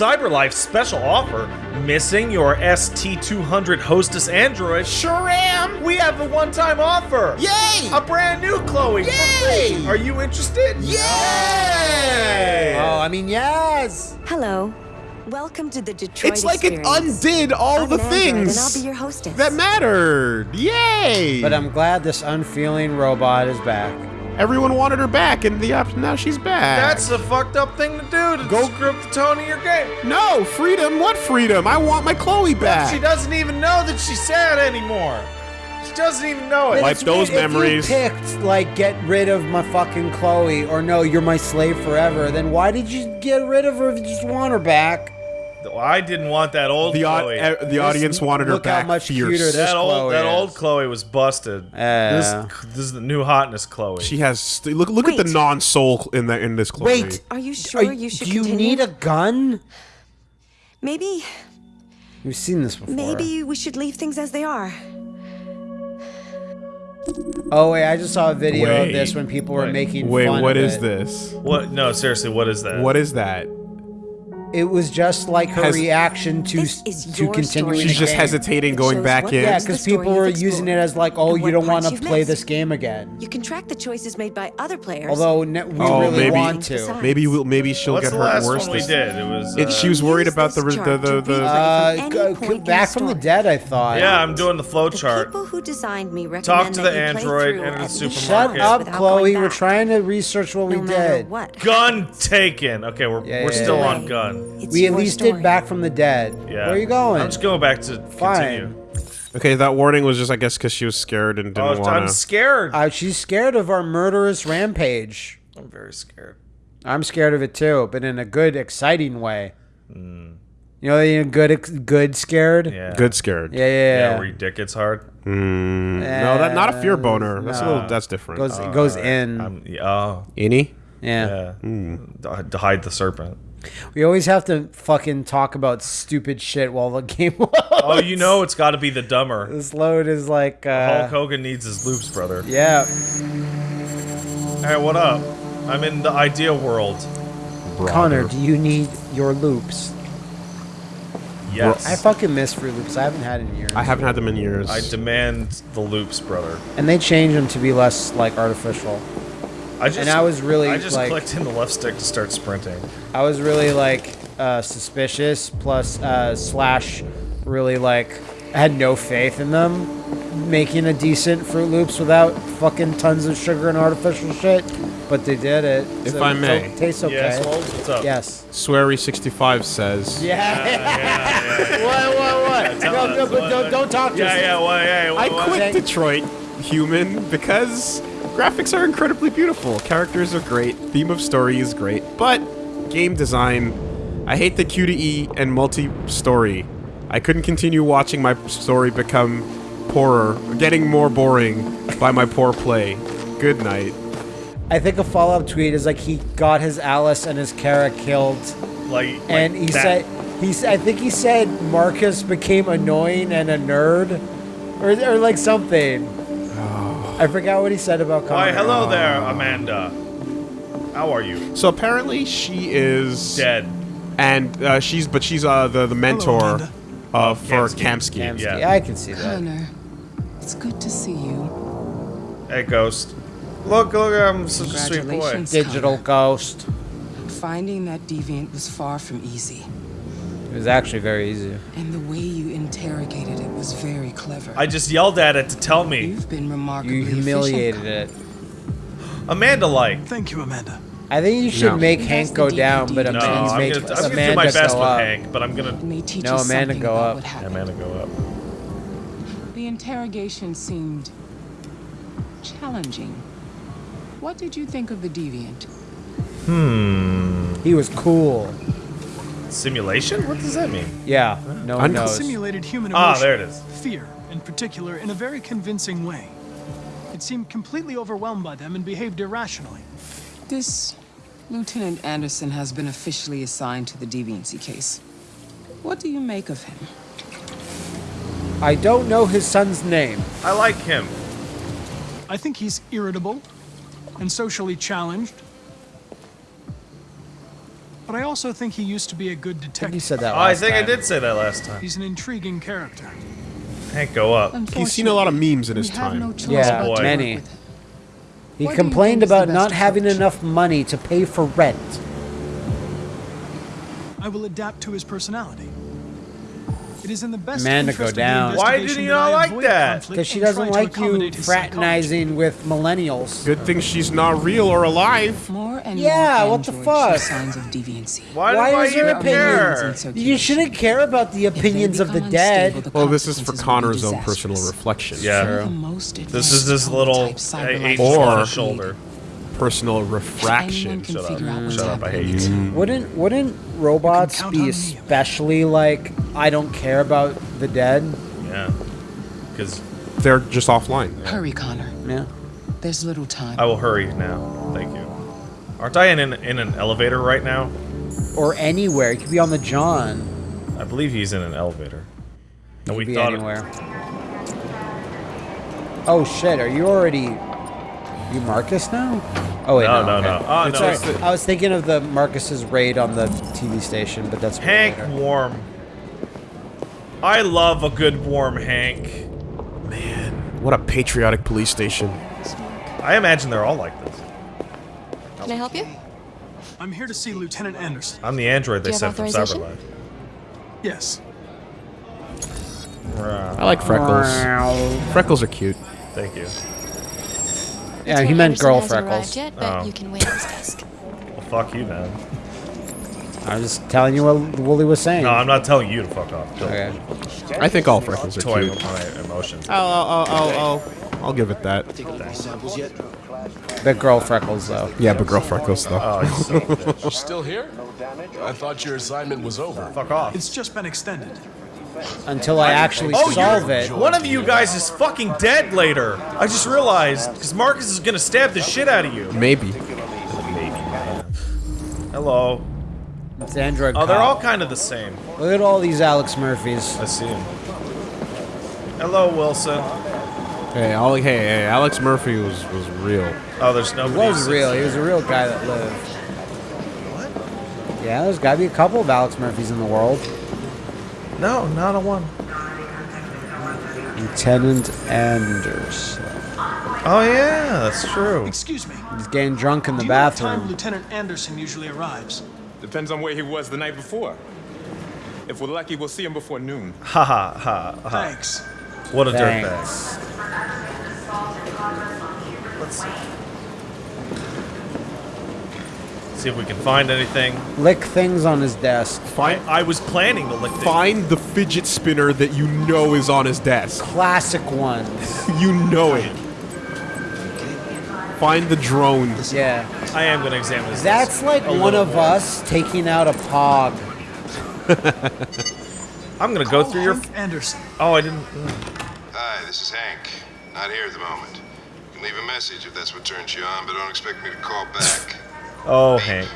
CyberLife special offer. Missing your ST200 Hostess Android? Sure am. We have a one-time offer. Yay! A brand new Chloe for Yay! free. Are you interested? Yay! Oh, I mean, yes. Hello. Welcome to the Detroit It's like it undid all I'm the an android, things and I'll be your hostess. that mattered. Yay! But I'm glad this unfeeling robot is back. Everyone wanted her back, and the op- now she's back. That's a fucked up thing to do to Go- screw up the tone of your game. no freedom. What freedom? I want my Chloe back. She doesn't even know that she's sad anymore. She doesn't even know it. Wipe those weird, memories. If you picked, like, get rid of my fucking Chloe, or no, you're my slave forever, then why did you get rid of her if you just want her back? I didn't want that old the Chloe. uh, the audience wanted her look how back. much fierce. cuter this that old Chloe that is. old Chloe was busted. Yeah. This this is the new hotness Chloe. She has st- look. Look at the Wait. non-soul in the in this Chloe. Wait. Are you sure Are- you should do you continue? need a gun? Maybe, We've seen this before. maybe we should leave things as they are. Oh wait, I just saw a video Wait. of this when people were Wait. making Wait, fun what of is it. this? what? No, seriously, what is that? What is that? It was just like her Has- reaction to This is to your continuing. story She's the just game. hesitating, going shows back what in. Yeah, It's the because story people were you've using it explored as like, oh, and you what don't want parts to you've play missed. this game again. You can track the choices made by other players. Although ne- we Oh, really maybe- want to. Besides, Maybe we'll, maybe she'll What's get the hurt last worse. one we this- did? It was. It, uh, she was worried Use about the this the chart the, to the, replay Uh, any go- point in back the from the story. dead, I thought. yeah, I'm doing the flow The chart. people who designed me recommend Talk to that the you play android through and the at least supermarket. Shut up, without Chloe. going We're back. trying to research what we matter did. what. Gun taken. Okay, we're Yeah, we're yeah, still yeah. on gun. It's We at least story. did back from the dead. Yeah. Where are you going? I'm just going back to Fine. continue. Okay, that warning was just, I guess, because she was scared and didn't Oh, want I'm scared. Uh, she's scared of our murderous rampage. I'm very scared. I'm scared of it too, but in a good, exciting way. Hmm. You know, in good, good scared. Yeah. Good scared. yeah, yeah. Yeah, yeah. where your dick gets hard. Mm, no, that not a fear boner. That's a little. That's different. goes it goes Alright. in. I'm, yeah, oh, Any? yeah. yeah. To- To hide the serpent. We always have to fucking talk about stupid shit while the game loads. Oh, you know it's got to be the dumber. This load is like, uh, Hulk Hogan needs his loops, brother. yeah. Hey, what up? I'm in the idea world. Connor, do you need your loops? Yes. I fucking miss Fruit Loops. I haven't had in years. I haven't had them in years. I demand the loops, brother. and they changed them to be less like artificial. I just And I was really, I just like- clicked in the left stick to start sprinting. I was really like uh, suspicious, plus uh, slash really like I had no faith in them making a decent Fruit Loops without fucking tons of sugar and artificial shit. But they did it. If so I may. o- tastes okay. Yes, Wolves, what's up? Yes. Swery65 says. Yeah. what? What? What? tell no, no, but don't, don't talk to Yeah, us. yeah, well, yeah. I quit Thank- Detroit Human because graphics are incredibly beautiful, characters are great, theme of story is great, but game design, I hate the Q to E and multi-story. I couldn't continue watching my story become poorer, getting more boring by my poor play. Good night. I think a follow-up tweet is like he got his Alice and his Kara killed, Like, like and he that. said he's. I think he said Marcus became annoying and a nerd, or or like something. I forgot what he said about Connor. Why, hello there, Amanda. How are you? So apparently she is Dead. and uh, she's but she's uh, the the mentor Amanda. uh, for Kamsky. Kamsky. Kamsky. Yeah. Yeah, I can see that. Connor, it's good to see you. Hey, Ghost. Look, look, I'm such a sweet boy. Congratulations. Digital Connor. ghost. Finding that deviant was far from easy. It was actually very easy. And the way you interrogated it was very clever. I just yelled at it to tell me. You've been remarkably You humiliated efficient, it. Amanda like. Thank you, Amanda. I think you should No. make That's Hank the go down, but No, Amanda I'm make gonna, I'm gonna Amanda do my best go with up. Hank, but I'm gonna. It teach No, you Amanda, go up. what happened. Amanda, go up. The interrogation seemed challenging. What did you think of the deviant? Hmm. He was cool. Simulation? What does that mean? Yeah, no one knows. Simulated human emotion. Ah, there it is. Fear, in particular, in a very convincing way. It seemed completely overwhelmed by them and behaved irrationally. This Lieutenant Anderson has been officially assigned to the deviancy case. What do you make of him? I don't know his son's name. I like him. I think he's irritable and socially challenged. But I also think he used to be a good I think you detective. said that Oh, I last think I did say that last time. He's an intriguing character. Hank, go up. He's seen a lot of memes in his We have no time. Yeah, but to work many. He What complained think is the about not having approach? enough money to pay for rent. I will adapt to his personality. It is in the best Amanda, interest go down. Why did investigation he not like that? Because she doesn't like you accommodate his psychology. fraternizing with millennials. Good thing she's not real or alive. More and Yeah, more what the fuck? signs of deviancy. Why, Why do is your even care? opinion? You shouldn't care about the opinions of the dead. unstable, the Well, this is for consequences will be Connor's own personal reflection. Yeah. Some of the most This is this little prototype uh, cyber agent on his shoulder. Personal Anyone refraction. can Shut figure out up. what's Shut up. I hate you. Wouldn't wouldn't robots be especially like I don't care about the dead? Yeah. Because They're just offline. Hurry, Connor. Yeah. There's little time. I will hurry now. Thank you. Aren't I in an, in an elevator right now? Or anywhere. You could be on the John. I believe he's in an elevator. And we Could be thought anywhere. Oh shit! Are you already? You Marcus now? Oh wait, No, no, no, okay. no. Oh, no. just that- I was thinking of the Marcus's raid on the TV station, but that's Hank later. Warm. I love a good warm Hank. Man, what a patriotic police station. I imagine they're all like this. Can I help you? I'm here to see Lieutenant Anderson. I'm the android they sent have from authorization? CyberLife. Yes. I like freckles. Freckles are cute. Thank you. Yeah, he meant girl freckles. Yet, but Oh. you can wait his desk. Well, fuck you, man. I was just telling you what Wooly was saying. No, I'm not telling you to fuck off. Don't okay. I think all freckles are toy cute. with my emotions. I'll, I'll, I'll, I'll, I'll give it that. The girl freckles though. Yeah, but girl freckles though. Oh, you son of a bitch. Still here? I thought your assignment was over. Fuck off. It's just been extended. Until I actually Oh, solve it. One of you guys is fucking dead later. I just realized because Marcus is gonna stab the shit out of you. Maybe. Hello. It's Android. Oh, they're cop. all kind of the same. Look at all these Alex Murphys. I see him. Hello, Wilson. Hey, all, hey, hey, Alex Murphy was was real. Oh, there's no. He was real. sits He was a real guy that lived. What? Yeah, there's got to be a couple of Alex Murphys in the world. There. No, not a one. Lieutenant Anderson. Oh yeah, that's true. Excuse me. He's getting drunk in the Do you know what time. Lieutenant Anderson usually arrives? Depends on where he was the night before. If we're lucky, we'll see him before noon. Ha ha ha ha. Thanks. What a dirtbag. Let's see. See if we can find anything. Lick things on his desk. Find, I was planning to lick things. find the fidget spinner that you know is on his desk. Classic ones. You know it. Find the drone. Yeah. I am gonna examine this. That's like one of more. us taking out a pog. I'm gonna go Call through your. Hank Anderson. Oh, I didn't. Mm. Hi, this is Hank. Not here at the moment. You can leave a message if that's what turns you on, but don't expect me to call back. Oh, Hank.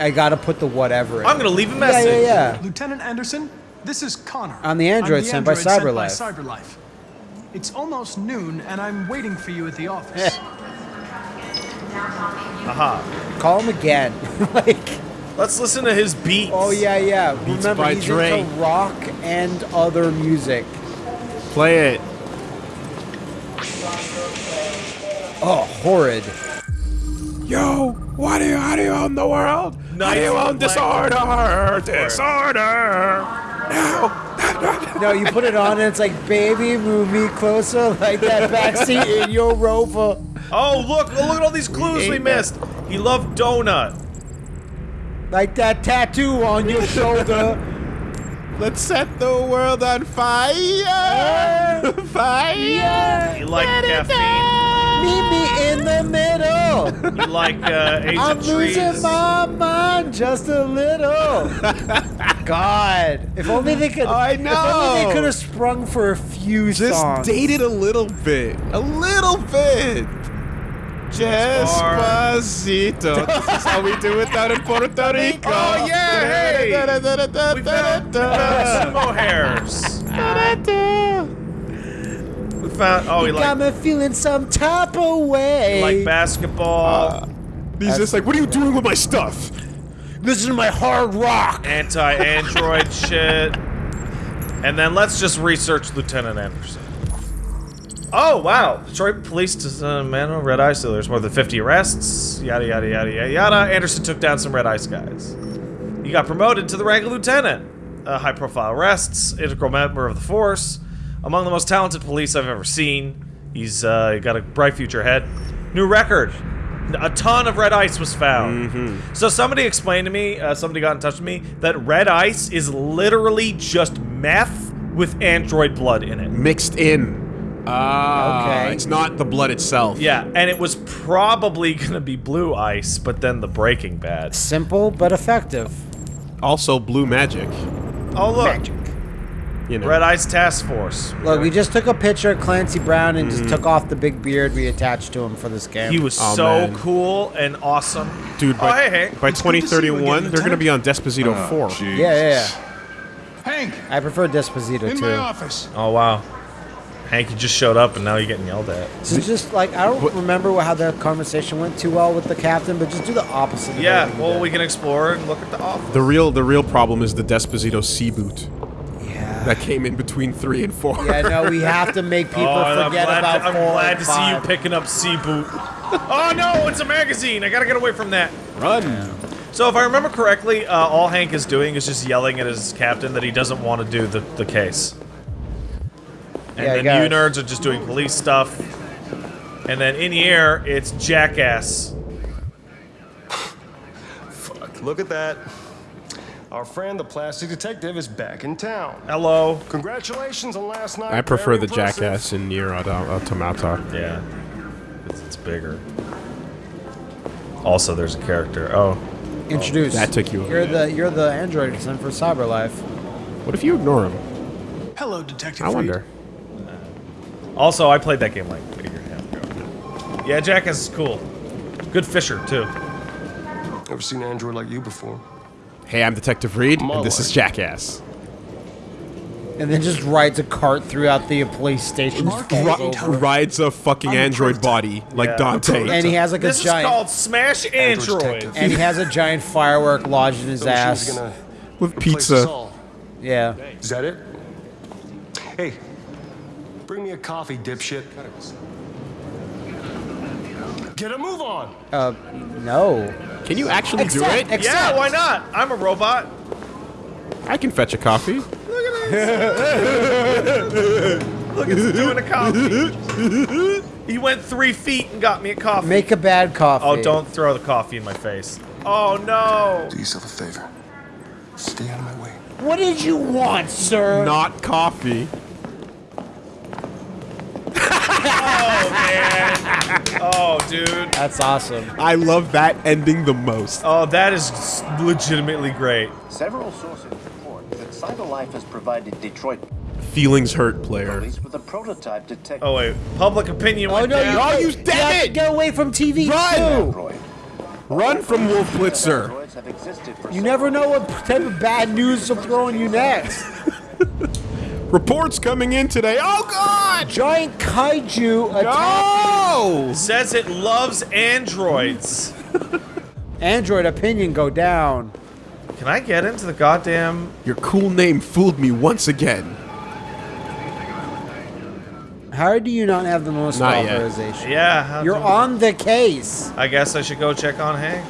I gotta put the whatever in. I'm gonna leave a Yeah, message. yeah, yeah. yeah. Lieutenant Anderson, this is Connor. I'm the android sent by android CyberLife. CyberLife. It's almost noon, and I'm waiting for you at the office. Eh. Aha. Call him again. like, Let's listen to his beats. oh yeah, yeah. Remember, by he's Dre. into rock and other music. Play it. Oh, horrid. Yo, why do you, how do you own the world? How do you Nice own disorder? Disorder. No. No, you put it on and it's like, baby, move me closer, like that backseat in your rover. Oh, look! Oh, look at all these clues we ate that. missed. He loved donut. Like that tattoo on your shoulder. Let's set the world on fire. fire. He liked caffeine. Meet me in the middle. He liked uh, Age I'm of Trees. losing my mind just a little. God, if only they could. I know. If only they could have sprung for a few Just songs. date it a little bit. A little bit. Despacito. this is how we do it down in Puerto Rico. Oh, yeah, hey. We found, we found sumo hairs. We found. Oh, he Got liked, me feeling some type of way. he liked basketball. He's just like, what are you doing with my stuff? This is my hard rock. anti-android shit. And then let's just research Lieutenant Anderson. Oh, wow. Detroit police dismantled red ice so there's More than 50 arrests. Yada, yada, yada, yada, yada. Anderson took down some red ice guys. He got promoted to the rank of lieutenant. Uh, high-profile arrests. Integral member of the force. Among the most talented police I've ever seen. He's uh, got a bright future ahead. New record. A ton of red ice was found. So somebody explained to me, uh, somebody got in touch with me, that red ice is literally just meth with android blood in it. Mixed in. Ah, Okay. It's not the blood itself. Yeah, and it was probably gonna be blue ice, but then the Breaking Bad. Simple but effective. Also, blue magic. Oh look, You know. Red Ice Task Force. Look, we just took a picture of Clancy Brown and just mm-hmm. took off the big beard we attached to him for this game. He was Oh, so man. cool and awesome. Dude, Oh, by, hey, hey. by It's good to see you 2031, again, they're going to be on Desposito Oh, 4. yeah, yeah, yeah. Hank, I prefer Desposito in too. my office. Oh wow. Hank, you just showed up and now you're getting yelled at. So just like I don't remember how the conversation went too well with the captain, but just do the opposite. of Yeah, well, we can explore and look at the office. The real the real problem is the Desposito C boot Yeah. That came in between 3 and 4. Yeah, no, we have to make people oh, and I'm forget about to, I'm four glad and to see you picking up C Boot. oh no, it's a magazine. I gotta get away from that. Run. So if I remember correctly, uh, all Hank is doing is just yelling at his captain that he doesn't want to do the, the case. And Yeah, I then got you nerds are just doing police stuff. And then in the air, it's Jackass. Fuck, look at that. Our friend, the plastic detective, is back in town. Hello. Congratulations on last night. I prefer Very the impressive. Jackass in Nier Auto- Automata. Yeah. It's, it's bigger. Also, there's a character. Oh. Introduce. That took you You're minute. the you're the android son for CyberLife. What if you ignore him? Hello, Detective I Freed. wonder. Uh, also, I played that game like a year and a half ago. Yeah, Jackass is cool. Good fisher, too. Never seen an android like you before. Hey, I'm Detective Reed, My and this is. Jackass. And then just rides a cart throughout the police station. Ri- Rides a fucking android body like Yeah. Dante. and he has like a This is giant called Smash Android Android. Detective. and he has a giant firework lodged in his The ass. gonna with pizza. Yeah. Is that it? Hey, bring me a coffee, dipshit. Get a move on. Uh, no. Can you actually do it? accept. Yeah, why not? I'm a robot. I can fetch a coffee. Look at this! Look, it's doing a coffee. he went three feet and got me a coffee. Make a bad coffee. oh, don't throw the coffee in my face. Oh no. Do yourself a favor. Stay out of my way. What did you want, sir? Not coffee. Oh man. Oh dude. That's awesome. I love that ending the most. Oh, that is legitimately great. Several sources report that CyberLife has provided Detroit Feelings hurt, player. with a prototype detective Oh wait, public opinion Oh no! You, Oh, you you damn it! get away from TV Run! too. Run from Wolf Blitzer. Androids have existed for You never know what type of bad news will throw on you next. Reports coming in today. Oh god! Giant kaiju attack. No! Says it loves androids. Android opinion go down. Can I get into the goddamn? Your cool name fooled me once again. How do you not have the most Not yet. authorization? Yeah. how You're on the case. I guess I should go check on Hank.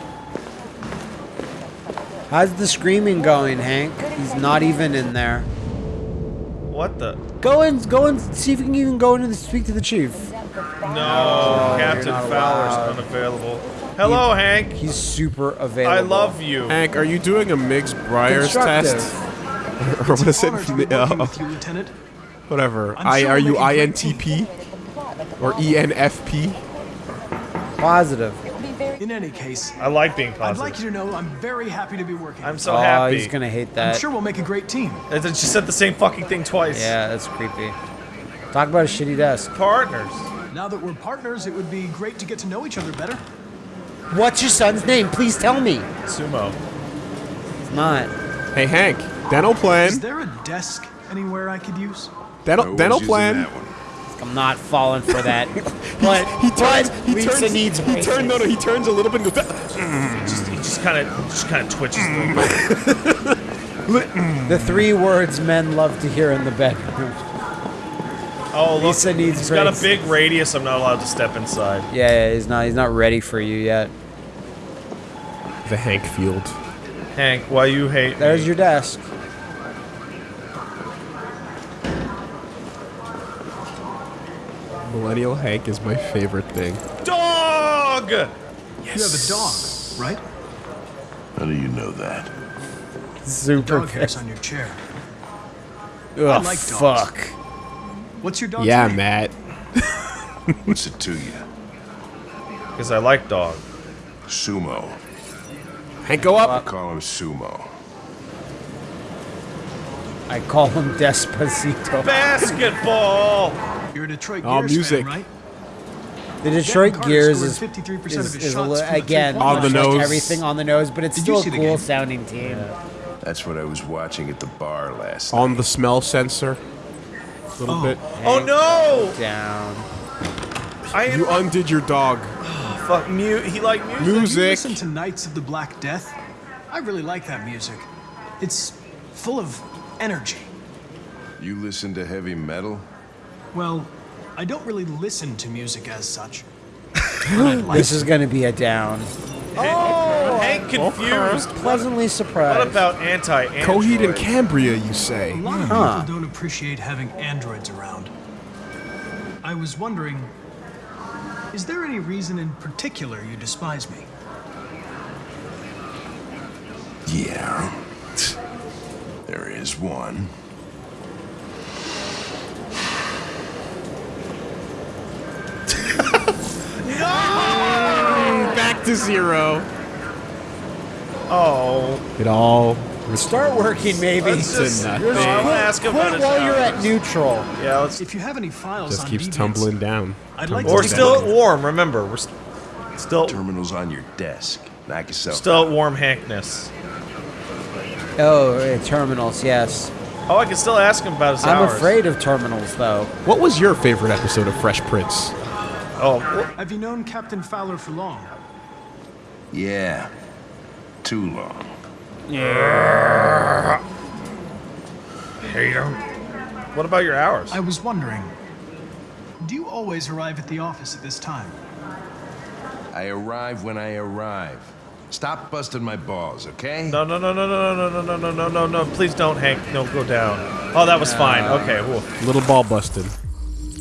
How's the screaming going, Hank? He's not even in there. What the? Go and go and see if you can even go in and speak to the chief. No, Captain you're Fowler's allowed. unavailable. Hello, Hank. He's super available. I love you. Hank, are you doing a Miggs Briars test? Constructive. or what is Honor to be it? Uh, you, Lieutenant. whatever. I'm I are you make a great INTP or E ENFP? Positive. In any case, I like being positive. I'd like you to know I'm very happy to be working. I'm so oh, happy. he's gonna hate that. I'm sure we'll make a great team. It just said the same fucking thing twice. Yeah, that's creepy. Talk about a shitty desk. Partners. Now that we're partners, it would be great to get to know each other better. What's your son's name? Please tell me. Sumo. It's not. Hey Hank, dental plan. Is plan. there a desk anywhere I could use? Dental dental plan. I'm not falling for that. but He turns. but He Lisa turns. needs He turns. No, no. He turns a little bit. And goes, He just, he just just kind of just kind of twitches. a little bit. Mm. The three words men love to hear in the bedroom. Oh, look, Lisa needs he's got a big radius. I'm not allowed to step inside. Yeah, yeah, he's not. He's not ready for you yet. The Hank Field. Hank, why you hate There's me? your desk. Millennial Hank is my favorite thing. dog. You have a dog, right? How do you know that? Super Dog hairs on your chair. Oh, like dogs. fuck. What's your dog's Yeah, name? Matt. What's it to you? Because I like dog. Sumo. Hank, go up. I call him Sumo. I call him Despacito. Basketball. You're a Detroit Oh, Gears music. fan, right? The Detroit Carter Gears scored is, 53% of is, his is a shots li- again three-point On the much like nose. everything on the nose, but it's Did still a cool sounding team. That's what I was watching at the bar last On the smell sensor. A little Oh. bit. Oh no! Down. I am You undid your dog. Oh, fuck mute. He like music. Have you Music. listened to Knights of the Black Death? I really like that music. It's full of energy. You listen to heavy metal? Well, I don't really listen to music as such. Like This is going to be a down. Oh, Hank confused. Pleasantly surprised. What about anti Coheed and Cambria, you say? A lot of Huh. people don't appreciate having androids around. I was wondering, is there any reason in particular you despise me? Yeah. There is one. To zero. Oh, It all Start working, maybe. Let's just- nothing. No, I wanna ask him about while you're at neutral. yeah. Let's. If you have any files just on keeps Deviants, tumbling down. I'd like Tumbling We're to down. still warm. Remember, we're st- still Terminal's on your desk. Knock yourself still at warm Hankness. Oh, uh, terminals, yes. Oh, I can still ask him about his I'm hours. afraid of terminals, though. What was your favorite episode of Fresh Prince? Oh, Have you known Captain Fowler for long? Yeah. Too long. Yeah. hate him. What about your hours? I was wondering, do you always arrive at the office at this time? I arrive when I arrive. Stop busting my balls, okay? No, no, no, no, no, no, no, no, no, no, no, no. No. Please don't, Hank. No, go down. Oh, that was fine. Okay, cool. Little ball busted.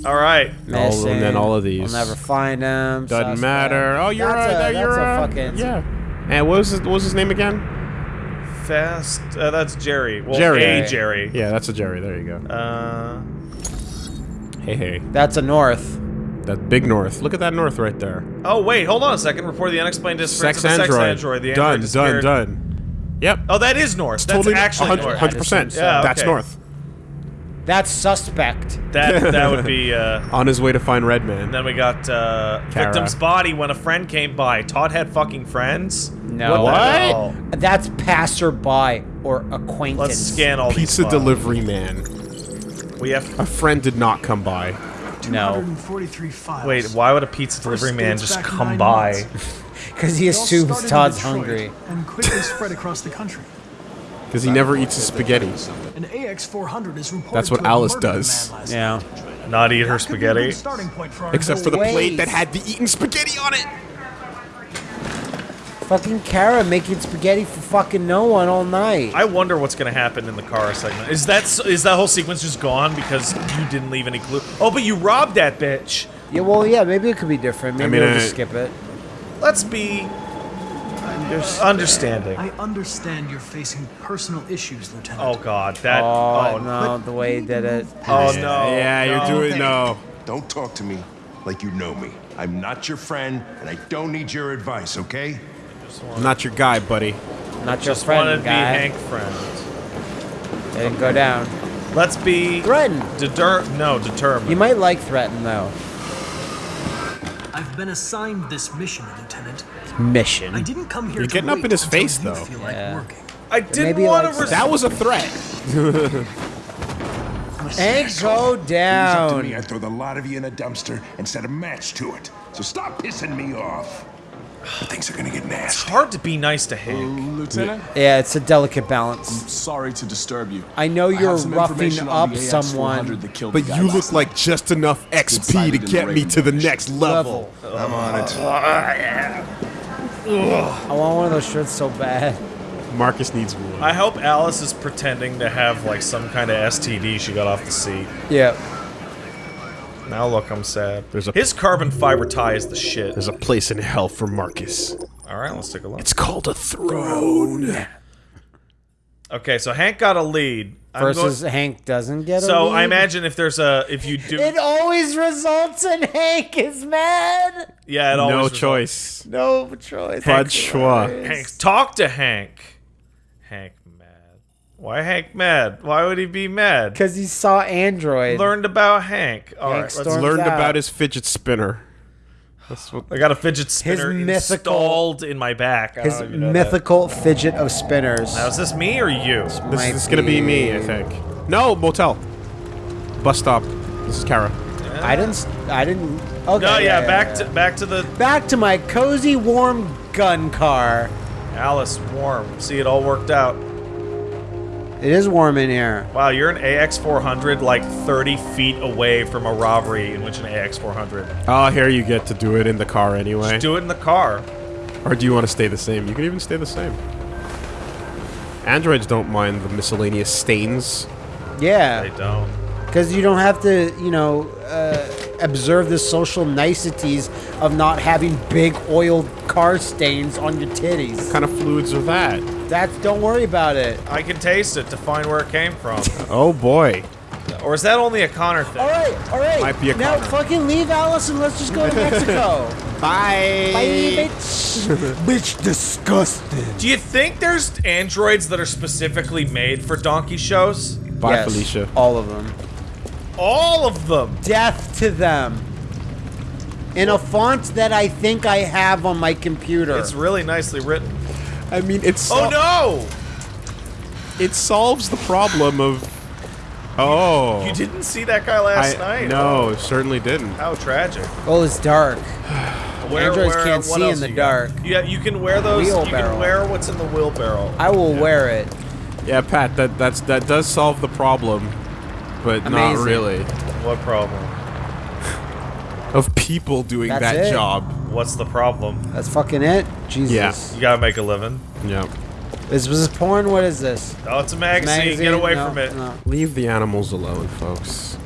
All right. All- and then all of these. I'll never find him. Doesn't suspect. matter. Oh, you're that's a, a, there, you're that's a a, fucking yeah. And what was his, what was his name again? Fast. Uh, that's Jerry. Well, Jerry. A Jerry. Yeah, that's a Jerry. There you go. Uh, Hey, hey. That's a north. That big north. Look at that north right there. oh, wait. Hold on a second. Report the unexplained disappearance Sex of the android. sex android. The done, android done, disappeared. done. Yep. Oh, that is north. That's totally actually 100, north. 100%. Yeah, That's north. That's suspect. That that would be. Uh, On his way to find Redman. then we got uh, victim's body when a friend came by. Todd had fucking friends. No. What? the hell? That's passerby or acquaintance. Let's scan all Pizza these. delivery man. We have. A friend did not come by. No. files. Wait, why would a pizza delivery man just come by? Because he It all assumes Todd's hungry. And quickly spread across the country. Because he never eats his spaghetti. An AX-400 is reported That's what Alice does. Yeah. Not eat her That could be a good spaghetti. starting point for our Except for the Wait. plate that had the eaten spaghetti on it. Fucking Kara making spaghetti for fucking no one all night. I wonder what's gonna happen in the car segment. Is that s- is that whole sequence just gone because you didn't leave any clue? Oh, but you robbed that bitch. yeah, well, yeah, maybe it could be different. Maybe mean, we'll I- just skip it. Let's be understanding. I understand you're facing personal issues, Lieutenant. Oh God, that. Oh, Oh, no, the way he did it. Oh no. Yeah, you're doing no. Don't talk to me like you know me. I'm not your friend, and I don't need your advice, okay? I'm not your guy, buddy. Not your Just friend, wanted to be. Hank friend. Didn't go down. Let's be Threaten. deter. No, determined. You might like threaten though. I've been assigned this mission, Lieutenant. Mission. I didn't come here You're to getting up wait in his face, though. Feel Yeah. like. I didn't Maybe want likes to. that. That was a threat. And go It was up to down. me, I'd throw the lot of you in a dumpster and set a match to it. So stop pissing me off. Things are gonna get nasty. It's hard to be nice to Hank. Oh, Lieutenant, Yeah, it's a delicate balance. I'm sorry to disturb you. I know I you're have roughing up someone. But you look last like just enough XP to sighted in the get me to the Raven next level. I'm on it. I want one of those shirts so bad. Marcus needs one. I hope Alice is pretending to have like some kind of STD she got off the seat. Yeah. Now look, I'm sad. There's a- His carbon fiber tie is the shit. There's a place in hell for Marcus. All right, let's take a look. It's called a throne. Okay, so Hank got a lead. I'm Versus going- Hank doesn't get a so I lead. imagine if there's a if you do It always results in Hank is mad. yeah, it always No results- choice. No choice. Pas de choix. Hank, talk to Hank. Hank mad. Why Hank mad? Why would he be mad? Because he saw Android. Learned about Hank. All Hank right, let's Learned out. about his fidget spinner. That's what. I got a fidget spinner mythical- installed in my back. I His don't even that. mythical fidget of spinners. Now, is this me or you? This Might is gonna be me, I think. No, motel. Bus stop. This is Kara. I didn't. I didn't. Okay. No, yeah, back to back to the back to my cozy, warm gun car. Alice warm. See, it all worked out. It is warm in here. Wow, you're an AX400 like 30 feet away from a robbery in which an AX400. Oh, here you get to do it in the car anyway. Just do it in the car. Or do you want to stay the same? You can even stay the same. Androids don't mind the miscellaneous stains. Yeah. They don't. because you don't have to, you know, uh, observe the social niceties of not having big oil car stains on your titties. What kind of fluids are that? That's. Don't worry about it. I can taste it to find where it came from. Oh boy. or is that only a Connor thing? All right, all right. Might be a now Connor. fucking leave Alice and let's just go to Mexico. Bye. Bye, bitch. bitch, disgusting. Do you think there's androids that are specifically made for donkey shows? Bye, Yes, Felicia. All of them. All of them. Death to them. In a font that I think I have on my computer. It's really nicely written. I mean, it's Oh no! it solves the problem of. Oh. You didn't see that guy last I, night? No, certainly didn't. How tragic. oh, it's dark. Where, Androids where- can't see in the you got? dark. Yeah, you can wear those. You can wear what's in the wheelbarrow. I will wear it. Yeah, Pat, that that's that does solve the problem, but not really. What problem? Of people doing That's that it. job. What's the problem? That's fucking it. Jesus. Yeah. You gotta make a living. Yeah. Is this porn? What is this? Oh, it's a magazine. Get away No, from it. no. Leave the animals alone, folks.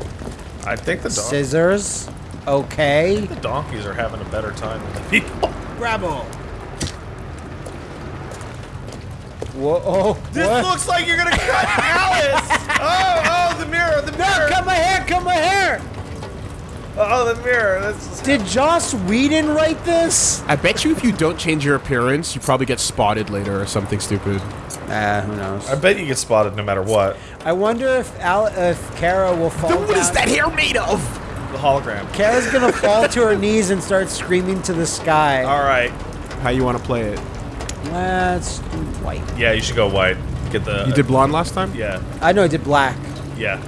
I think the, don- Scissors. Okay. the donkeys are having a better time than the people. Bravo. Whoa. Oh, This what? looks like you're gonna cut Alice. Oh, oh, the mirror, the mirror. Cut my hair. Cut my hair. Oh, the mirror. That's Did Joss Whedon write this? I bet you if you don't change your appearance, you probably get spotted later or something stupid. Ah, who knows? I bet you get spotted no matter what. I wonder if Al- if Kara will fall. What is down- that hair made of? The hologram. Kara's gonna fall to her knees and start screaming to the sky. All right. How you want to play it? Let's do white. Yeah, you should go white. Get the. You did blonde last time? Yeah. I know I did black. Yeah.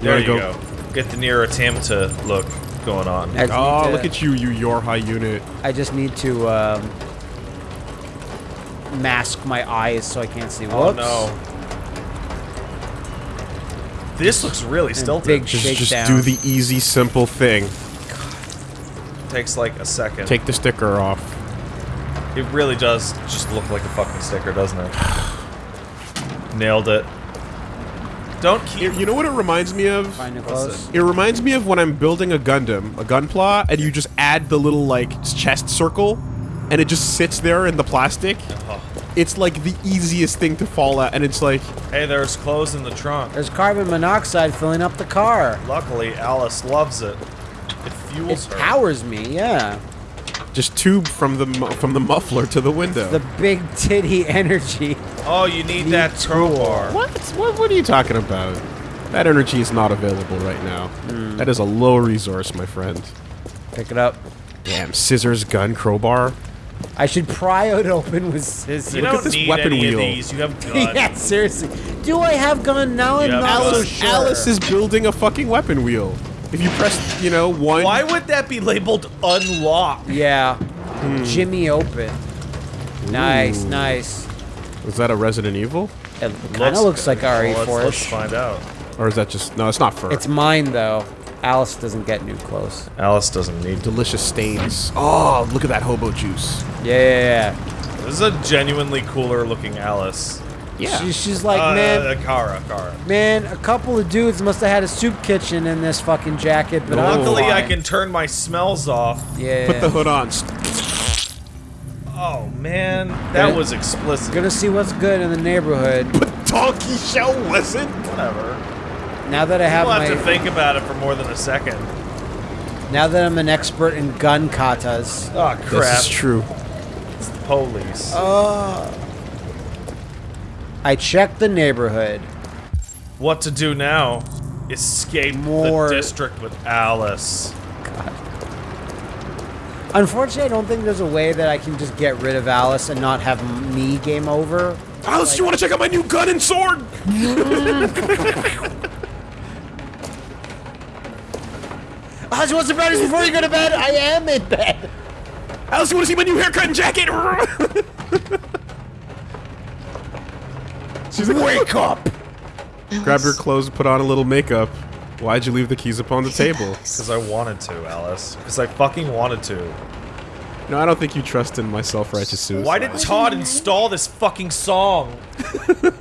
There you go. go- Get the near attempt to look going on. Oh, to- look at you, you your high unit. I just need to um, mask my eyes so I can't see. Oh Whoops. no. This looks really stilted. big Just, just down. do the easy, simple thing. Takes like a second. Take the sticker off. It really does just look like a fucking sticker, doesn't it? Nailed it. Don't keep. You you know what it reminds me of? It What's close. It reminds me of when I'm building a Gundam, a Gunpla, and you just add the little like chest circle, and it just sits there in the plastic. Oh. It's like the easiest thing to fall out, and it's like Hey, there's clothes in the trunk. There's carbon monoxide filling up the car. Luckily, Alice loves it. It fuels It her. powers me, yeah. Just tube from the from the muffler to the window. The big titty energy. Oh, you need that crowbar. what? what? What are you talking about? That energy is not available right now. Hmm. That is a low resource, my friend. Pick it up. Damn, scissors, gun, crowbar. I should pry it open with scissors. You Look don't at this need weapon any wheel. of these. You have gun. yeah, seriously. Do I have gun now? I'm not so Alice, sure. Alice is building a fucking weapon wheel. If you press, you know, one. Why would that be labeled unlocked? Yeah. Hmm. Jimmy open. Nice, Ooh. nice. Is that a Resident Evil? It kind of looks like well, let's, RE4. let's find out. Or is that just... No, it's not fur. It's mine though. Alice doesn't get new clothes. Alice doesn't need delicious stains. Oh, look at that hobo juice. Yeah, yeah, yeah. This is a genuinely cooler looking Alice. Yeah. She, she's like, uh, man, Kara, Kara. man, a couple of dudes must have had a soup kitchen in this fucking jacket, but I'm Luckily, I can turn my smells off. Yeah. Put the hood on. Oh man, that Gonna- was explicit. Gonna see what's good in the neighborhood. But Donkey shell wasn't. Whatever. Now that I have We'll have to think about it for more than a second. now that I'm an expert in gun katas. Oh crap! This is true. It's the police. Uh, I checked the neighborhood. What to do now? Escape More- the district with Alice. God. Unfortunately, I don't think there's a way that I can just get rid of Alice and not have me game over. Alice, you want to check out my new gun and sword? Alice, what's the brightest before you go to bed? I am in bed. Alice, you want to see my new haircut and jacket? She's like, wake up! Grab your clothes, and put on a little makeup. Why'd you leave the keys upon the table? Because I wanted to, Alice. Because I fucking wanted to. No, I don't think you trust in my self-righteous suicide. Why did Todd install this fucking song?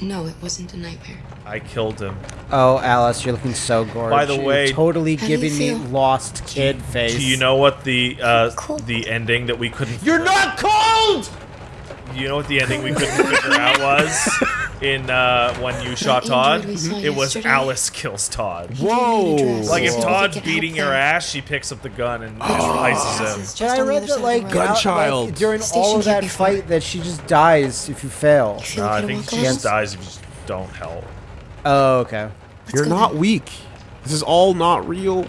No, it wasn't a nightmare. I killed him. Oh, Alice, you're looking so gorgeous. By the You're way- totally How do you giving me lost kid face. Do you know what the uh, the ending that we couldn't? You're not cold. You know what the ending we couldn't figure out was in uh, when you shot Todd? It was yesterday? Alice kills Todd. Whoa! Like if So Todd's could beating help your ass, she picks up the gun and Alice slices him. is But just I read that like, of the road. out- Gunchild. like, during all of that fight that she just dies if you fail. No, I think walk she just dies if you don't help. Oh, okay. You're not then. weak. This is all not real.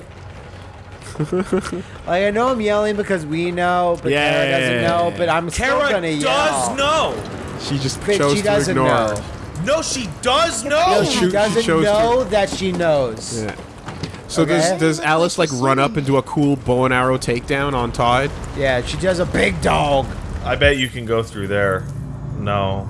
Like I know I'm yelling because we know, but Yeah. Kara doesn't know. But I'm still gonna does yell. know. She just But chose she to doesn't ignore. know. No, she does know. No, She- she she doesn't chose to- know that she knows. Yeah. So Okay. does does Alice like run up and do a cool bow and arrow takedown on Todd? Yeah, she does a big dog. I bet you can go through there. No.